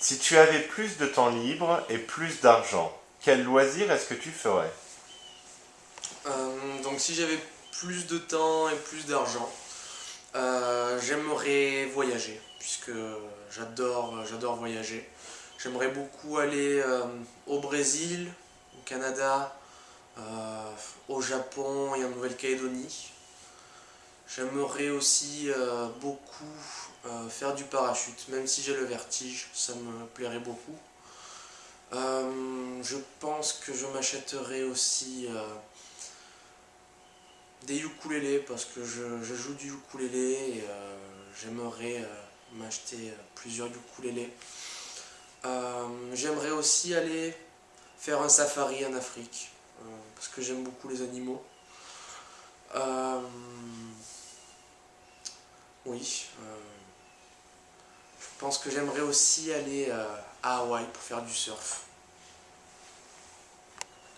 Si tu avais plus de temps libre et plus d'argent, quel loisir est-ce que tu ferais? Euh, donc si j'avais plus de temps et plus d'argent, euh, j'aimerais voyager, puisque j'adore voyager. J'aimerais beaucoup aller euh, au Brésil, au Canada, au Japon et en Nouvelle-Calédonie. J'aimerais aussi beaucoup faire du parachute, même si j'ai le vertige, ça me plairait beaucoup. Euh, je pense que je m'achèterais aussi euh, des ukulélés parce que je, joue du ukulélé et euh, j'aimerais m'acheter plusieurs ukulélés. J'aimerais aussi aller faire un safari en Afrique parce que j'aime beaucoup les animaux. Oui. Je pense que j'aimerais aussi aller euh, à Hawaï pour faire du surf.